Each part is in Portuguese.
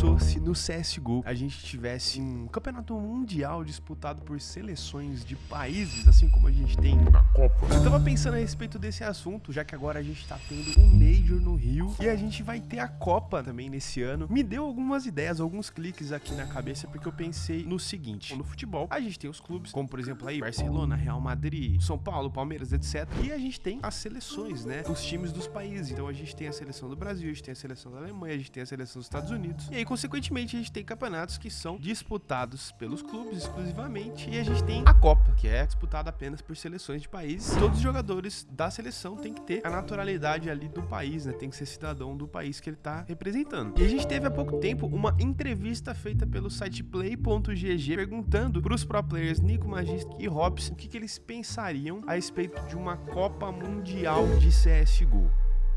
pensou se no CSGO a gente tivesse um campeonato mundial disputado por seleções de países, assim como a gente tem na Copa? Eu tava pensando a respeito desse assunto, já que agora a gente tá tendo um Major no Rio e a gente vai ter a Copa também nesse ano. Me deu algumas ideias, alguns cliques aqui na cabeça, porque eu pensei no seguinte: no futebol, a gente tem os clubes, como por exemplo aí Barcelona, Real Madrid, São Paulo, Palmeiras, etc. E a gente tem as seleções, né? Os times dos países. Então a gente tem a seleção do Brasil, a gente tem a seleção da Alemanha, a gente tem a seleção dos Estados Unidos. E aí, consequentemente, a gente tem campeonatos que são disputados pelos clubes exclusivamente. E a gente tem a Copa, que é disputada apenas por seleções de países. Todos os jogadores da seleção têm que ter a naturalidade ali do país, né? Tem que ser cidadão do país que ele tá representando. E a gente teve há pouco tempo uma entrevista feita pelo site play.gg perguntando para os pro players Nico Magisk e Hobbs o que, que eles pensariam a respeito de uma Copa Mundial de CSGO.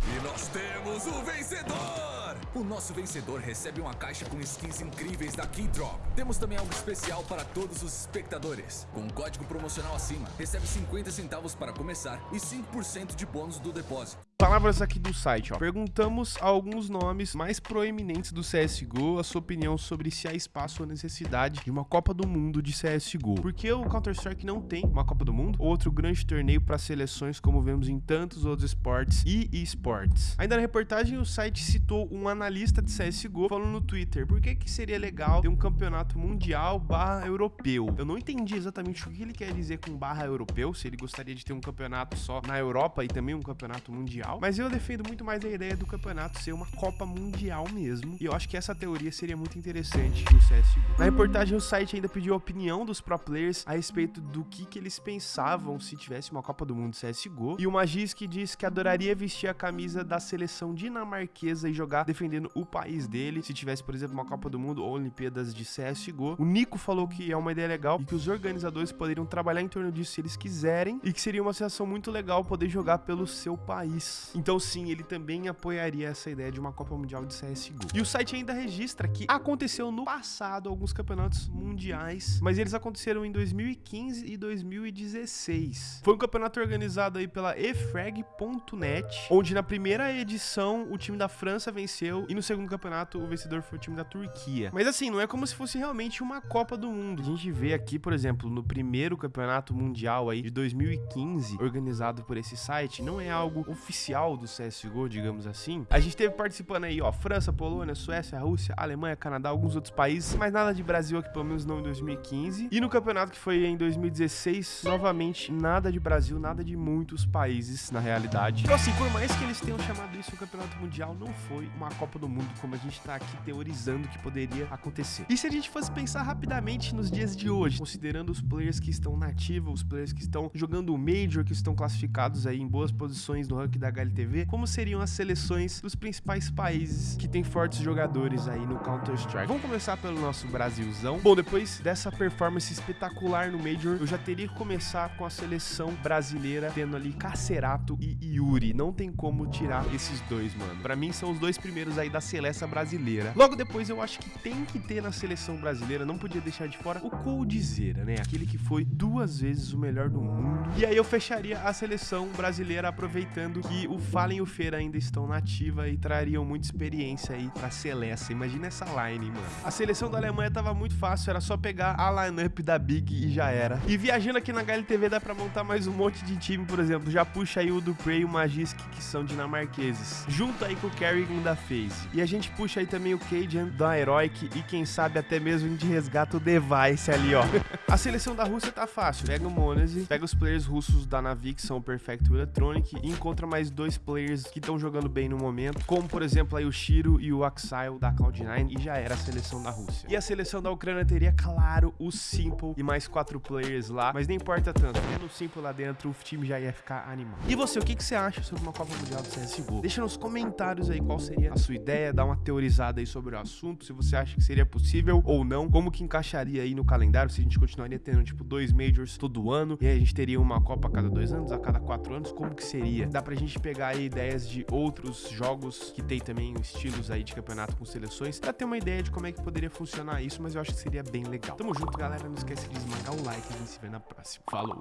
E nós temos o vencedor! O nosso vencedor recebe uma caixa com skins incríveis da Keydrop. Temos também algo especial para todos os espectadores. Com um código promocional acima, recebe 50 centavos para começar e 5% de bônus do depósito. Palavras aqui do site, ó. Perguntamos alguns nomes mais proeminentes do CSGO a sua opinião sobre se há espaço ou necessidade de uma Copa do Mundo de CSGO. Porque o Counter-Strike não tem uma Copa do Mundo, outro grande torneio para seleções como vemos em tantos outros esportes e esportes. Ainda na reportagem, o site citou um analista de CSGO falando no Twitter por que, que seria legal ter um campeonato mundial barra europeu. Eu não entendi exatamente o que ele quer dizer com barra europeu, se ele gostaria de ter um campeonato só na Europa e também um campeonato mundial mas eu defendo muito mais a ideia do campeonato ser uma Copa Mundial mesmo, e eu acho que essa teoria seria muito interessante no CSGO. Na reportagem, o site ainda pediu a opinião dos pro players a respeito do que, que eles pensavam se tivesse uma Copa do Mundo CSGO, e o Magisk disse que adoraria vestir a camisa da seleção dinamarquesa e jogar defendendo o país dele, se tivesse, por exemplo, uma Copa do Mundo ou Olimpíadas de CSGO. O Nico falou que é uma ideia legal e que os organizadores poderiam trabalhar em torno disso se eles quiserem, e que seria uma sensação muito legal poder jogar pelo seu país. Então sim, ele também apoiaria essa ideia de uma Copa Mundial de CSGO. E o site ainda registra que aconteceu no passado alguns campeonatos mundiais, mas eles aconteceram em 2015 e 2016. Foi um campeonato organizado aí pela efrag.net, onde na primeira edição o time da França venceu e no segundo campeonato o vencedor foi o time da Turquia. Mas assim, não é como se fosse realmente uma Copa do Mundo. A gente vê aqui, por exemplo, no primeiro campeonato mundial aí de 2015, organizado por esse site, não é algo oficial oficial do CSGO, digamos assim, a gente teve participando aí, ó, França, Polônia, Suécia, Rússia, Alemanha, Canadá, alguns outros países, mas nada de Brasil aqui, pelo menos não em 2015. E no campeonato que foi em 2016, novamente, nada de Brasil, nada de muitos países, na realidade. Então assim, por mais que eles tenham chamado isso um campeonato mundial, não foi uma Copa do Mundo, como a gente tá aqui teorizando que poderia acontecer. E se a gente fosse pensar rapidamente nos dias de hoje, considerando os players que estão nativos, os players que estão jogando o Major, que estão classificados aí em boas posições no ranking da HLTV, como seriam as seleções dos principais países que tem fortes jogadores aí no Counter-Strike. Vamos começar pelo nosso Brasilzão. Bom, depois dessa performance espetacular no Major, eu já teria que começar com a seleção brasileira, tendo ali Cacerato e Yuri. Não tem como tirar esses dois, mano. Pra mim, são os dois primeiros aí da seleção brasileira. Logo depois, eu acho que tem que ter na seleção brasileira, não podia deixar de fora, o Coldzera, né? Aquele que foi duas vezes o melhor do mundo. E aí eu fecharia a seleção brasileira aproveitando que o Fallen e o Feira ainda estão na ativa e trariam muita experiência aí pra Celeste. Imagina essa line, mano. A seleção da Alemanha tava muito fácil, era só pegar a lineup da Big e já era. E viajando aqui na HLTV dá pra montar mais um monte de time, por exemplo. Já puxa aí o Duprey e o Magisk, que são dinamarqueses. Junto aí com o Kerrigan da FaZe. E a gente puxa aí também o Cajun da Heroic e quem sabe até mesmo de resgata o Device ali, ó. a seleção da Rússia tá fácil. Pega o Monese, pega os players russos da Navi, que são o Perfect Electronic, e encontra mais dois dois players que estão jogando bem no momento, como por exemplo aí o Shiro e o Axile da Cloud9 e já era a seleção da Rússia. E a seleção da Ucrânia teria, claro, o Simple e mais quatro players lá, mas nem importa tanto, tendo o Simple lá dentro, o time já ia ficar animado. E você, o que, que você acha sobre uma Copa Mundial do CSGO? Deixa nos comentários aí qual seria a sua ideia, dá uma teorizada aí sobre o assunto, se você acha que seria possível ou não, como que encaixaria aí no calendário, se a gente continuaria tendo tipo dois Majors todo ano, e a gente teria uma Copa a cada dois anos, a cada quatro anos, como que seria? Dá pra gente pegar pegar aí ideias de outros jogos que tem também estilos aí de campeonato com seleções, pra ter uma ideia de como é que poderia funcionar isso, mas eu acho que seria bem legal. Tamo junto, galera. Não esquece de esmagar o like e a gente se vê na próxima. Falou!